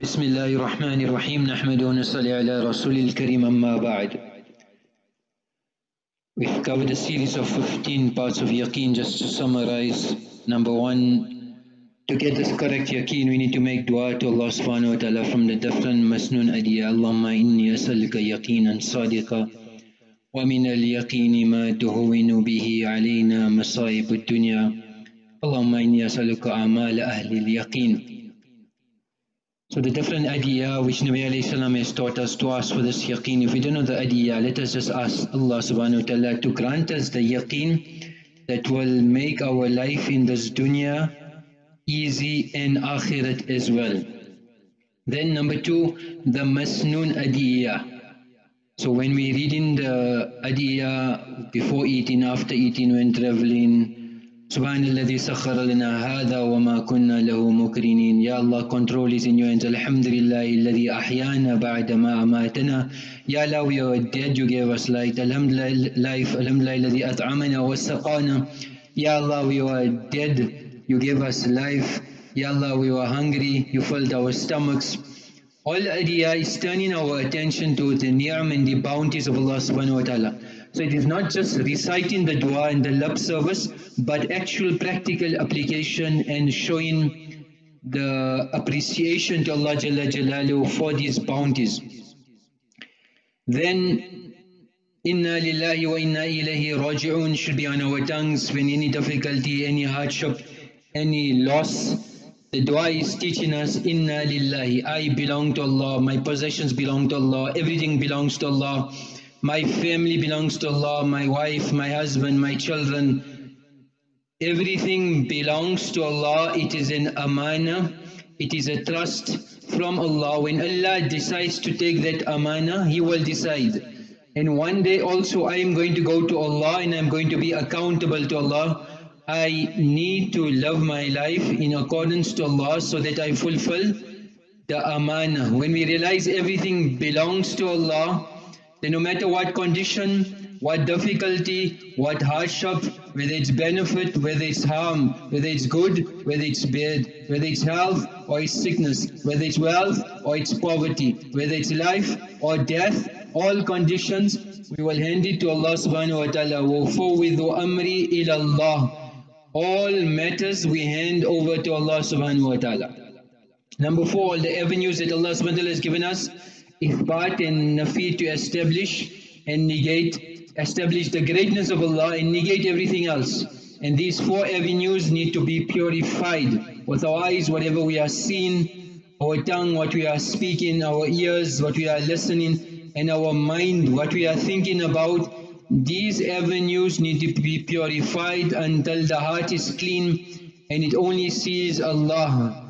بسم الله الرحمن الرحيم نحمد ونصلي على رسول الكريم أما بعد We've covered a series of 15 parts of yaqeen just to summarize. Number one, to get this correct yaqeen we need to make dua to Allah subhanahu wa ta'ala from the different masnoon adiyah. Allahumma inni asalka yaqinan sadiqa ومن اليقين ما تهون به علينا مصائب الدنيا اللهم إني أسألك أعمال أهل اليقين So the different adiyah which Nabi salam has taught us to ask for this yaqeen. If we don't know the adiyah, let us just ask Allah subhanahu wa ta'ala to grant us the yaqeen that will make our life in this dunya easy and akhirat as well. Then number two, the masnoon adiyah. So when we read in the adiyah before eating, after eating, when traveling, سبحان الذي سخر لنا هذا وما كنا له مكرنين يا الله in your hands الحمد لله الذي أحيانا بعد ما أماتنا يا الله are dead you gave us light الحمد لله الحمد لله الذي أطعمنا وسقانا يا الله are dead you gave us life Ya Allah we were hungry you filled our stomachs all adiyah is turning our attention to the ni'am and the bounties of Allah subhanahu wa ta'ala so it is not just reciting the dua and the love service, but actual practical application and showing the appreciation to Allah Jalla for these bounties. Then, Inna lillahi wa inna ilayhi raji'un should be on our tongues when any difficulty, any hardship, any loss. The dua is teaching us, Inna lillahi, I belong to Allah, my possessions belong to Allah, everything belongs to Allah. My family belongs to Allah, my wife, my husband, my children. Everything belongs to Allah. It is an amana. It is a trust from Allah. When Allah decides to take that amana, He will decide. And one day also I am going to go to Allah and I am going to be accountable to Allah. I need to love my life in accordance to Allah so that I fulfill the amana. When we realize everything belongs to Allah, then no matter what condition, what difficulty, what hardship, whether it's benefit, whether it's harm, whether it's good, whether it's bad, whether it's health or it's sickness, whether it's wealth or it's poverty, whether it's life or death, all conditions, we will hand it to Allah subhanahu wa ta'ala. وَفُوِّذُ أَمْرِي إِلَى اللَّهِ All matters we hand over to Allah subhanahu wa ta'ala. Number four, all the avenues that Allah subhanahu wa ta'ala has given us, ithbat and nafi to establish and negate, establish the greatness of Allah and negate everything else. And these four avenues need to be purified with our eyes, whatever we are seeing, our tongue, what we are speaking, our ears, what we are listening, and our mind, what we are thinking about. These avenues need to be purified until the heart is clean and it only sees Allah.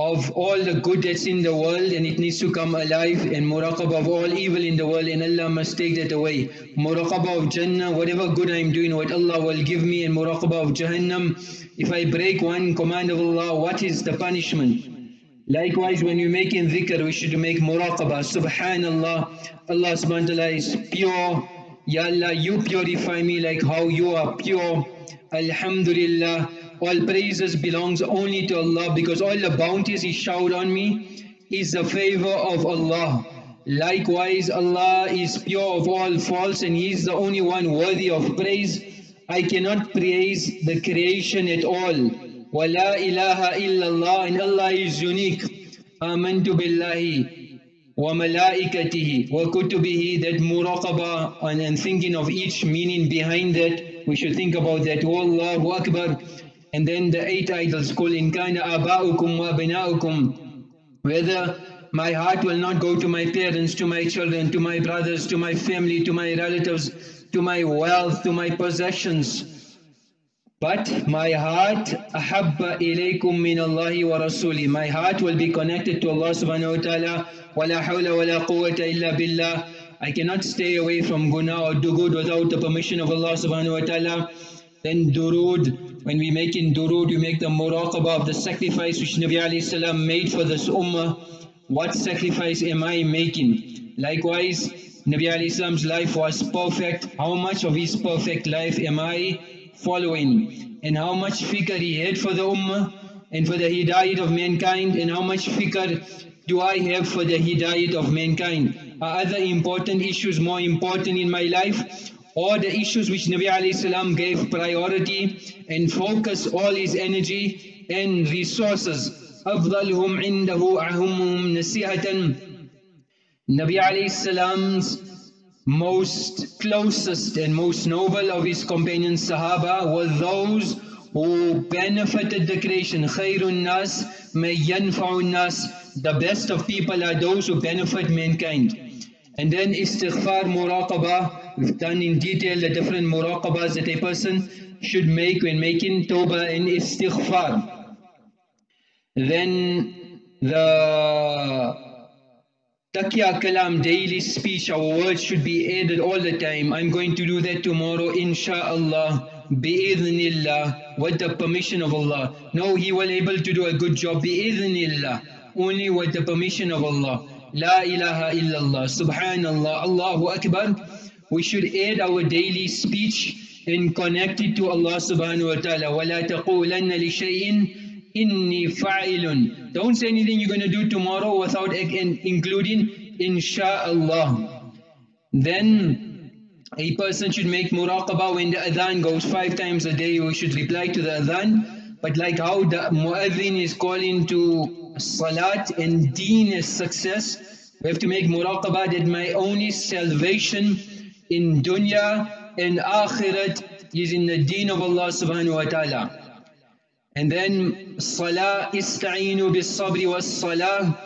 of all the good that's in the world and it needs to come alive and muraqabah of all evil in the world and Allah must take that away. Muraqabah of Jannah, whatever good I'm doing, what Allah will give me and muraqabah of Jahannam. If I break one command of Allah, what is the punishment? Likewise, when you make in dhikr, we should make muraqabah. Subhanallah, Allah subhanahu wa ta'ala is pure. Ya Allah, you purify me like how you are pure. Alhamdulillah all praises belongs only to Allah because all the bounties He showered on me is the favor of Allah. Likewise, Allah is pure of all faults and He is the only one worthy of praise. I cannot praise the creation at all. وَلَا إِلَهَ إِلَّا اللَّهِ and Allah is unique. آمَنْتُ بِاللَّهِ وَمَلَائِكَتِهِ وَكُتُبِهِ that muraqabah and, and thinking of each meaning behind that. We should think about that. Wallahu Akbar. and then the eight idols, call in kana aba'ukum wa bina'ukum, whether my heart will not go to my parents, to my children, to my brothers, to my family, to my relatives, to my wealth, to my possessions. But my heart, ahabba ilaykum min Allahi wa rasuli. My heart will be connected to Allah subhanahu wa ta'ala. Wala hawla wala quwwata illa billah. I cannot stay away from guna or do good without the permission of Allah subhanahu wa ta'ala. Then durood, when we make in durood, we make the muraqabah of the sacrifice which Nabi salam made for this ummah. What sacrifice am I making? Likewise, Nabi salam's life was perfect. How much of his perfect life am I following? And how much fikr he had for the ummah and for the hidayat of mankind and how much fikr do I have for the hidayat of mankind? Are other important issues more important in my life? Or the issues which Nabi alayhi salam gave priority and focus all his energy and resources. أفضلهم عنده أهمهم نصيحة Nabi alayhi salam's most closest and most noble of his companions Sahaba were those who benefited the creation. Khairun nas may yanfa'un nas. The best of people are those who benefit mankind. And then istighfar muraqabah, we've done in detail the different muraqabahs that a person should make when making tawbah and istighfar. Then the Taqiyya kalam, daily speech, our words should be added all the time. I'm going to do that tomorrow, inshaAllah, bi'idhnillah, with the permission of Allah. No, he will able to do a good job, bi'idhnillah, only with the permission of Allah. La ilaha illallah, subhanallah, Allahu Akbar We should add our daily speech and connect it to Allah subhanahu wa ta'ala. وَلَا تَقُولَنَّ لِشَيْءٍ إِنِّي فَاعِلٌ Don't say anything you're going to do tomorrow without including insha'Allah. Then a person should make muraqabah when the adhan goes five times a day, we should reply to the adhan. But like how the muadhin is calling to salat and deen is success. We have to make muraqabah that my only salvation in dunya and akhirat is in the deen of Allah subhanahu wa ta'ala. And then salah ista'inu bis sabri was salah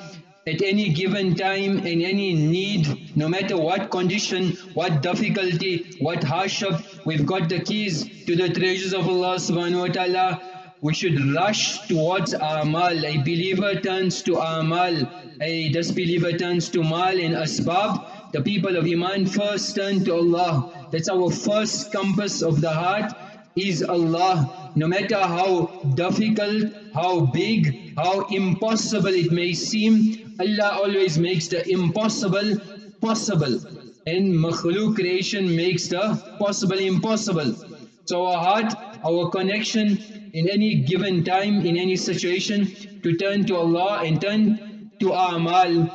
at any given time in any need, no matter what condition, what difficulty, what hardship, we've got the keys to the treasures of Allah subhanahu wa ta'ala we should rush towards amal. A believer turns to amal, a disbeliever turns to mal and asbab. The people of Iman first turn to Allah. That's our first compass of the heart is Allah. No matter how difficult, how big, how impossible it may seem, Allah always makes the impossible possible. And makhluk creation makes the possible impossible. So our heart, our connection in any given time, in any situation, to turn to Allah and turn to A'mal.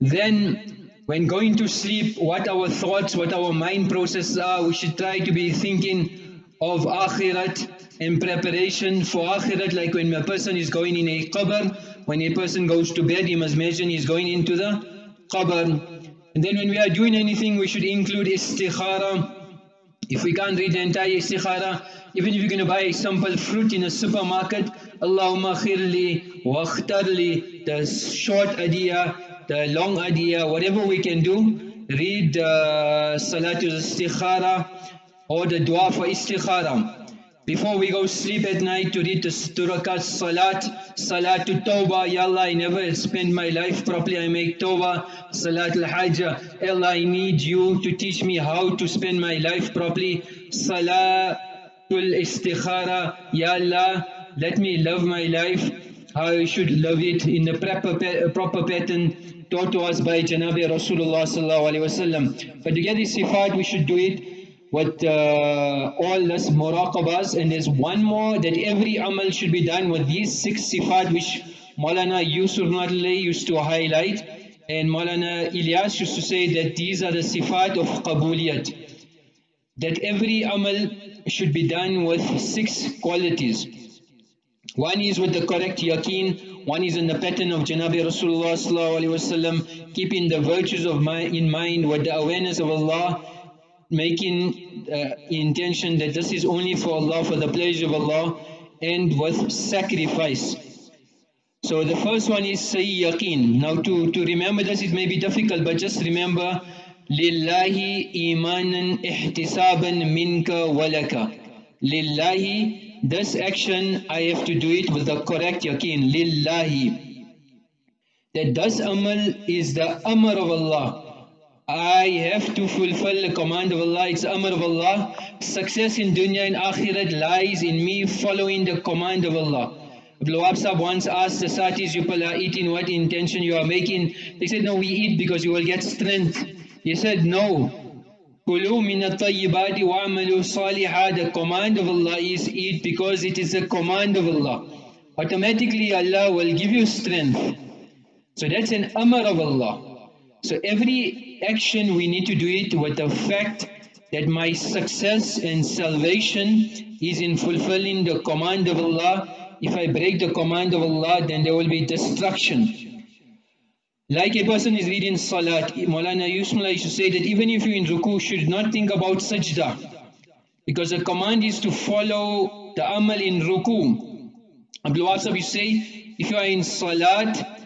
Then, when going to sleep, what our thoughts, what our mind processes are, we should try to be thinking of Akhirat in preparation for Akhirat, like when a person is going in a qabr, when a person goes to bed, he must imagine he's going into the qabr. And then when we are doing anything, we should include istikhara, if we can't read the entire istikhara, even if you're going to buy a simple fruit in a supermarket, Allahumma khirli wa khtarli, the short adiyah, the long adiyah, whatever we can do, read uh, Salatul Istikhara or the dua for Istikhara. Before we go sleep at night to read the Turakat Salat, Salatul Tawbah, Ya Allah, I never spend my life properly, I make Tawbah, Salatul Hajjah, Allah, I need you to teach me how to spend my life properly, Salatul Istikhara, Ya Allah, let me love my life, how I should love it in the proper, proper pattern taught to us by Janabi Rasulullah. But to get this sifat, we should do it with uh, all this muraqabas and there's one more that every amal should be done with these six sifat which Maulana Yusuf Nadli used to highlight and Maulana Ilyas used to say that these are the sifat of qabuliyat that every amal should be done with six qualities one is with the correct yaqeen one is in the pattern of Janabi Rasulullah keeping the virtues of mind in mind with the awareness of Allah making uh, intention that this is only for Allah, for the pleasure of Allah, and with sacrifice. So the first one is say yaqeen. Now to, to remember this it may be difficult, but just remember Lillahi imanan ihtisaban minka walaka. Lillahi, this action I have to do it with the correct yaqeen. Lillahi. That this amal is the amr of Allah I have to fulfill the command of Allah, it's Amr of Allah. Success in dunya and akhirat lies in me following the command of Allah. Abdul once asked the satis are eating what intention you are making. They said, no, we eat because you will get strength. He said, no. The command of Allah is eat because it is a command of Allah. Automatically Allah will give you strength. So that's an amr of Allah. So every action we need to do it with the fact that my success and salvation is in fulfilling the command of Allah. If I break the command of Allah, then there will be destruction. Like a person is reading Salat, Maulana Yusmullah used to say that even if you're in ruku, should not think about sajda. Because the command is to follow the amal in ruku. Abdul Wasab you say, if you are in Salat,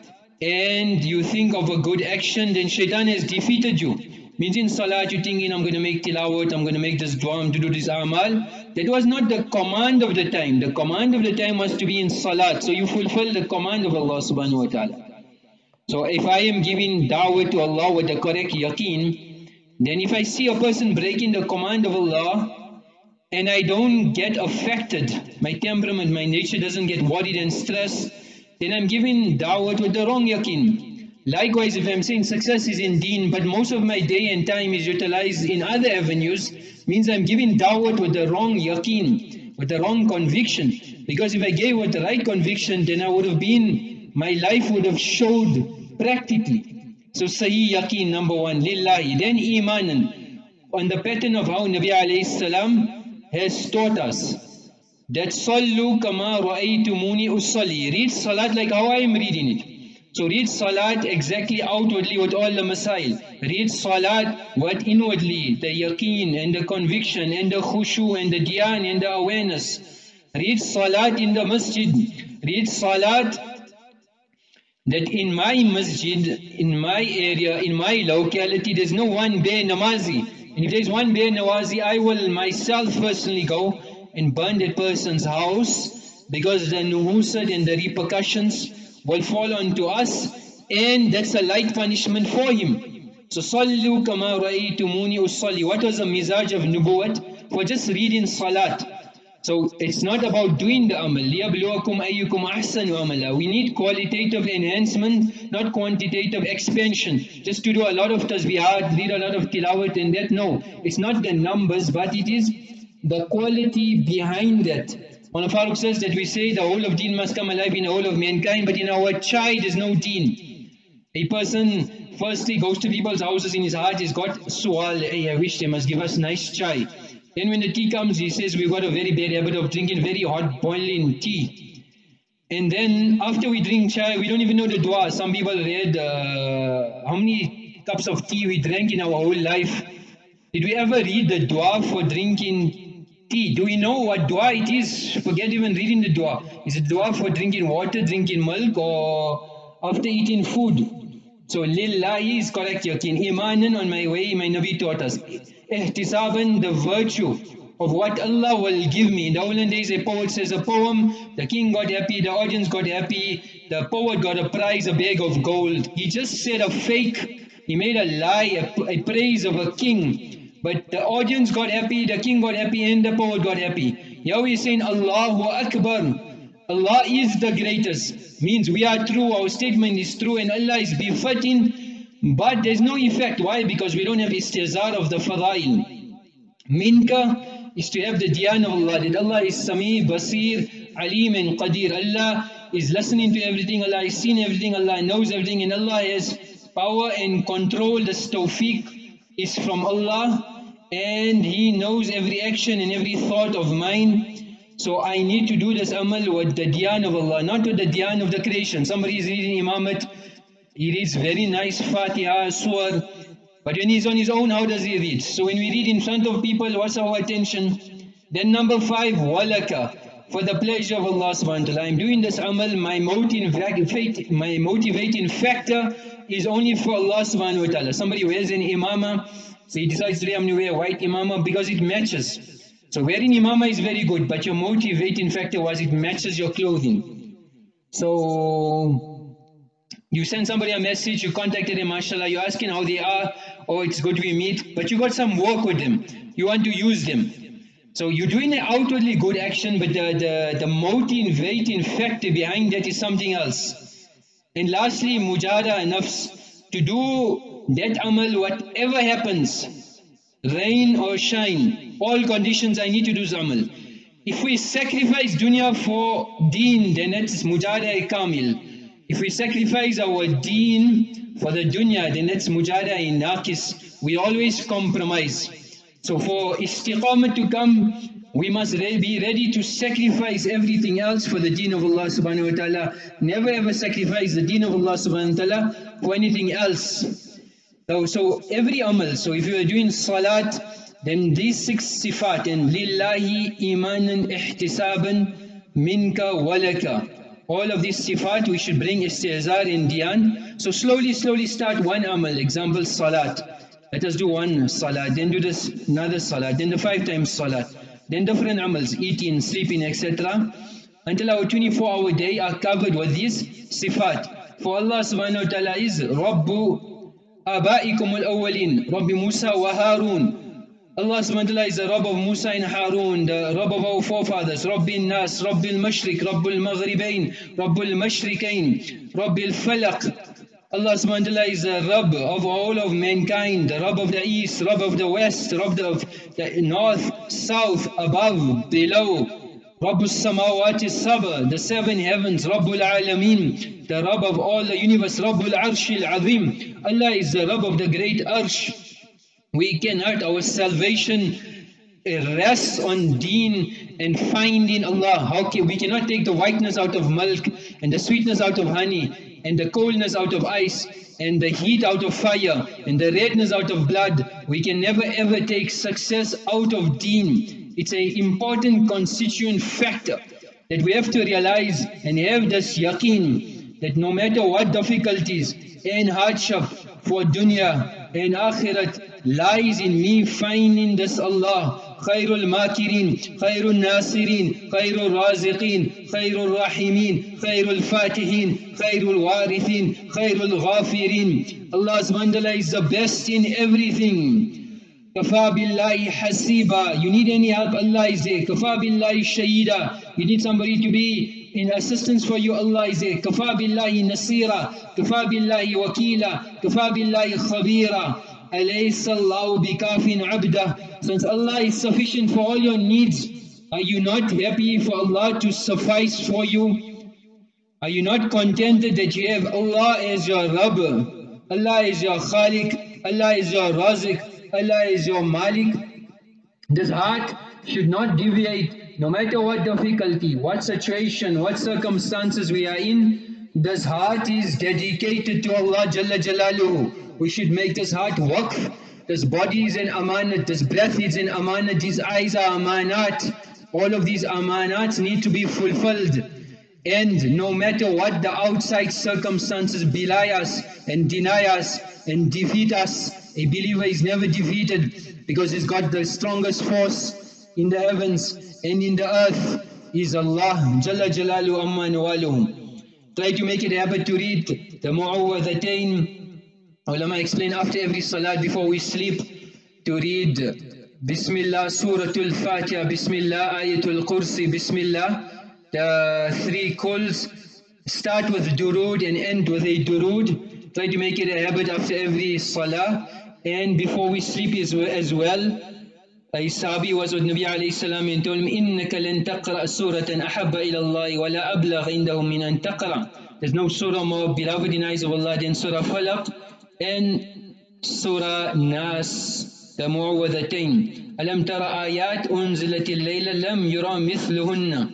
and you think of a good action, then shaitan has defeated you. Means in salat you're thinking, I'm going to make tilawat, I'm going to make this dua, I'm to do this amal. That was not the command of the time. The command of the time was to be in salat. So you fulfill the command of Allah subhanahu wa ta'ala. So if I am giving da'wah to Allah with the correct yaqeen, then if I see a person breaking the command of Allah, and I don't get affected, my temperament, my nature doesn't get worried and stressed, then I'm giving da'wah with the wrong yaqeen. Likewise, if I'm saying success is in deen, but most of my day and time is utilized in other avenues, means I'm giving da'wah with the wrong yaqeen, with the wrong conviction. Because if I gave with the right conviction, then I would have been, my life would have showed practically. So sahi yaqeen number one, lillahi. Then imanan, on the pattern of how Nabi alayhi salam has taught us that sallu kama ra'aytumuni usalli. Read salat like how I am reading it. So read salat exactly outwardly with all the masail. Read salat what inwardly, the yaqeen and the conviction and the khushu and the dhyan and the awareness. Read salat in the masjid. Read salat that in my masjid, in my area, in my locality, there's no one bare namazi. And if there's one bare namazi, I will myself personally go and burn that person's house because the nuhusad and the repercussions will fall onto us and that's a light punishment for him. So sallu kama ra'aytumuni usalli. What was the mizaj of nubuwat? For just reading salat. So it's not about doing the amal. لِيَبْلُوَكُمْ أَيُّكُمْ أَحْسَنُ عَمَلًا We need qualitative enhancement, not quantitative expansion. Just to do a lot of tasbihat, read a lot of tilawat and that. No, it's not the numbers, but it is the quality behind that. One of Farooq says that we say the whole of deen must come alive in the whole of mankind, but in our chai there's no deen. A person firstly goes to people's houses in his heart, he's got sual, hey, I wish they must give us nice chai. Then when the tea comes, he says we've got a very bad habit of drinking very hot boiling tea. And then after we drink chai, we don't even know the dua. Some people read uh, how many cups of tea we drank in our whole life. Did we ever read the dua for drinking tea. Do we know what dua it is? Forget even reading the dua. Is it dua for drinking water, drinking milk or after eating food? So lillahi is correct yakin. Imanan on my way, my Nabi taught us. Ihtisaban, the virtue of what Allah will give me. In the olden days a poet says a poem, the king got happy, the audience got happy, the poet got a prize, a bag of gold. He just said a fake, he made a lie, a, a praise of a king. But the audience got happy, the king got happy, and the poet got happy. Yahweh is saying, Allahu Akbar. Allah is the greatest. Means we are true, our statement is true, and Allah is befitting. But there's no effect. Why? Because we don't have istihzar of the fadail. Minka is to have the dhyan of Allah. That Allah is Sami, Basir, Alim and Qadir. Allah is listening to everything. Allah is seeing everything. Allah knows everything. And Allah has power and control. The tawfiq is from Allah and He knows every action and every thought of mine. So I need to do this amal with the dhyan of Allah, not with the dhyan of the creation. Somebody is reading Imamat, he reads very nice Fatiha, Surah, but when he's on his own, how does he read? So when we read in front of people, what's our attention? Then number five, walaka, for the pleasure of Allah subhanahu wa ta'ala. I'm doing this amal, my motivating, my motivating factor is only for Allah subhanahu wa ta'ala. Somebody wears an imama, so he decides today I'm going to wear white imama because it matches. So wearing imama is very good, but your motivating factor was it matches your clothing. So You send somebody a message, you contacted them, mashallah, you're asking how they are, oh, it's good we meet, but you got some work with them. You want to use them. So you're doing an outwardly good action, but the, the, the motivating factor behind that is something else. And lastly, mujada nafs, to do that amal, whatever happens, rain or shine, all conditions I need to do amal. If we sacrifice dunya for deen, then it's mujada kamil. If we sacrifice our deen for the dunya, then it's mujada in naqis. We always compromise. So for istiqamah to come, we must be ready to sacrifice everything else for the deen of Allah subhanahu wa ta'ala. Never ever sacrifice the deen of Allah subhanahu wa ta'ala for anything else. So, so every amal, so if you are doing salat, then these six sifat, and lillahi imanan ihtisaban minka walaka. All of these sifat we should bring istihzar in dhyan. So slowly, slowly start one amal. Example, salat. Let us do one salat, then do this another salat, then the five times salat. Then different amals, eating, sleeping, etc. Until our 24 hour day are covered with these sifat. For Allah subhanahu wa ta'ala is Rabbu Al-awwalin, Rabbi Musa wa Harun. Allah subhanahu is the Rabb of Musa and Harun, the Rabb of our forefathers, Rabbil Nas, Rabbil Mashriq, Rabbil Maghribain, Rabbil Mashriqain, Rabbil Falaq. Allah subhanahu is the Rabb of all of mankind, the Rabb of the East, Rabb of the West, Rabb of the North, South, above, below. Rabb samawati saba, the seven heavens, Rabbul Alameen, the Rabb of all the universe, Rabbul Arshil Azim. Allah is the Rabb of the great Arsh. We cannot, our salvation rests on deen and finding Allah. We cannot take the whiteness out of milk and the sweetness out of honey and the coldness out of ice and the heat out of fire and the redness out of blood. We can never ever take success out of deen. It's an important constituent factor that we have to realize and have this yaqeen that no matter what difficulties and hardship for dunya and akhirat lies in me finding this Allah خير الماكرين خير الناصرين خير الرازقين خير الراحمين خير الفاتحين خير الوارثين خير الغافرين Allah subhanahu is the best in everything كفى بالله حسيبا you need any help Allah is there كفى بالله شهيدا you need somebody to be in assistance for you, Allah is there. Kafa billahi nasira, kafa billahi wakila, kafa billahi khabira. Alaysa Allahu bikafin abda. Since Allah is sufficient for all your needs, are you not happy for Allah to suffice for you? Are you not contented that you have Allah as your Rabb? Allah is your Khalik, Allah is your Razik, Allah is your Malik. This heart should not deviate no matter what difficulty, what situation, what circumstances we are in. This heart is dedicated to Allah Jalla Jalaluhu. We should make this heart waqf. This body is an amanat, this breath is an amanat, these eyes are amanat. All of these amanats need to be fulfilled. And no matter what the outside circumstances belie us and deny us and defeat us, a believer is never defeated because he's got the strongest force in the heavens and in the earth is Allah Jalla Jalalu Amma Try to make it a habit to read the Mu'awwadatain Ulama explain after every salat before we sleep to read Bismillah Suratul Fatiha, Bismillah Ayatul Kursi, Bismillah. The three Quls start with durood and end with a durood. Try to make it a habit after every salah and before we sleep as well. With Nabi alayhi salam and told him, إِنَّكَ لَن تَقْرَأ سُورَةً أَحَبَّ إِلَى اللَّهِ وَلَا أَبْلَغ عِنْدَهُ مِنْ أَن تَقْرَأ There's no surah more beloved in eyes of Allah than Surah Falaq. in Surah Nas the Mu'awwadatain ألم ترى آيات أنزلت الليلة لم يرى مثلهن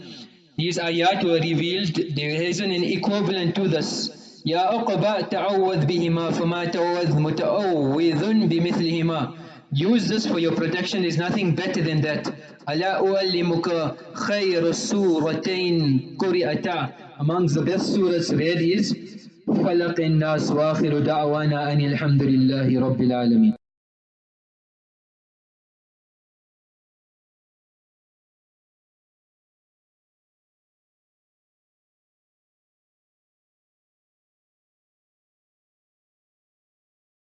These ayat were revealed, there isn't an equivalent to this. يا أقبى تعوذ بهما فما تعوذ متعوذ بمثلهما Use this for your protection, there's nothing better than that. ألا أعلمك خير السورتين قرئتا Amongst the best surahs read is فلق الناس واخر دعوانا ان الحمد لله رب العالمين